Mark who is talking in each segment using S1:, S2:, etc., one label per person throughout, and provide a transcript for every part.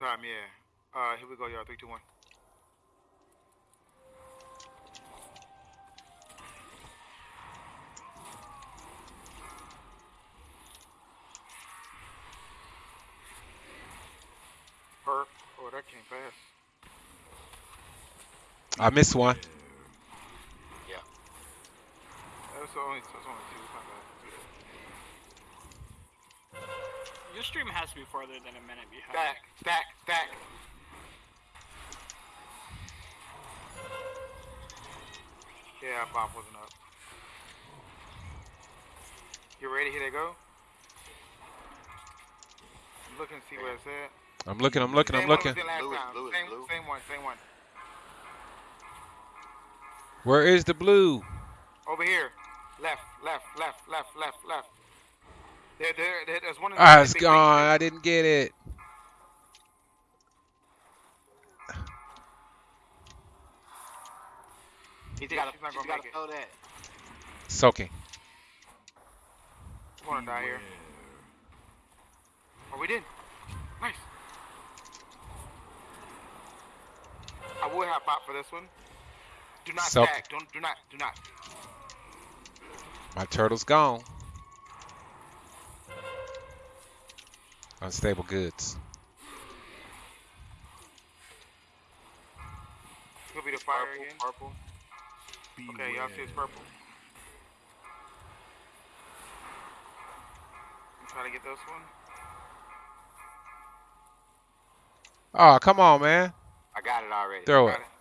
S1: Time, yeah. Uh, here we go, y'all. Three, two, one. Perp. Oh, that came fast.
S2: I missed one.
S1: That's only, that's only
S3: stream has to be farther than a minute behind.
S1: Back, back, back. Yeah, Bob wasn't up. You ready? Here they go. I'm looking see where it's at.
S2: I'm looking, I'm looking, I'm looking.
S1: was in
S4: Blue blue
S1: same,
S4: blue.
S1: same one, same one.
S2: Where is the blue?
S1: Over here. Left, left, left, left, left, left. There, there, there there's one. in the
S2: Ah, it's
S1: big
S2: gone. I didn't get it.
S4: He's
S1: Yeah,
S4: gotta,
S1: she's not
S4: he's
S1: gonna
S4: gotta
S1: make it.
S4: throw that.
S2: Soaking.
S1: I wanna die here. Oh, we did. Nice. I would have pop for this one. Do not
S2: So-
S1: stack. Don't. Do not. Do not.
S2: My turtle's gone. Unstable goods.
S1: Could be the fire
S4: Purple,
S1: again.
S4: purple.
S1: Okay, y'all see it's purple. I'm trying to get this one.
S2: Oh, come on, man.
S4: I got it already.
S2: Throw
S1: Got
S2: it.
S1: it.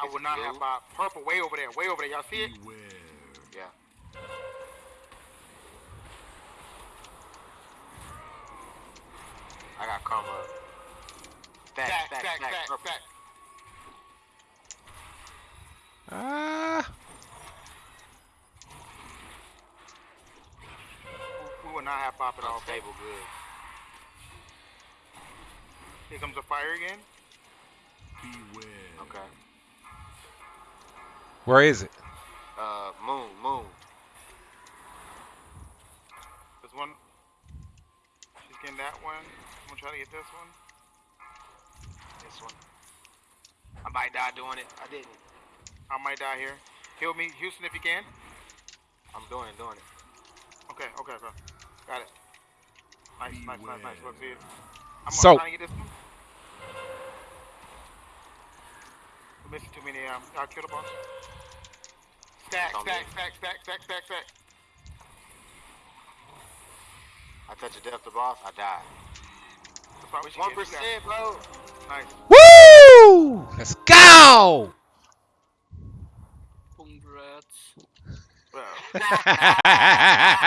S1: I
S4: It's
S1: would not have
S4: blue.
S1: pop. Purple way over there. Way over there. Y'all see it?
S4: Yeah. I got karma. Stack,
S1: Stack,
S4: stack,
S1: stack,
S4: stack,
S1: stack,
S4: purple.
S1: stack.
S2: Ah.
S1: We- We would not have pop at all. okay?
S4: Good.
S1: Here comes the fire again. Beware.
S4: Okay.
S2: Where is it?
S4: Uh, moon, moon.
S1: There's one. She's getting that one. I'm gonna try to get this one.
S4: This one. I might die doing it. I didn't.
S1: I might die here. Heal me, Houston, if you can.
S4: I'm doing it, doing it.
S1: Okay, okay, okay. Got it. Nice, nice, nice, nice. Let's see it. I'm
S2: So-
S1: trying to get this one. Missing too many. Um, y'all kill the. Stack, stack, stack, stack, stack, stack, stack.
S4: I touch a death to boss, I die.
S1: That's why we should
S4: One
S1: get you guys.
S4: percent, bro.
S1: Nice.
S2: Woo! Let's go!
S3: Congrats.
S1: Bro.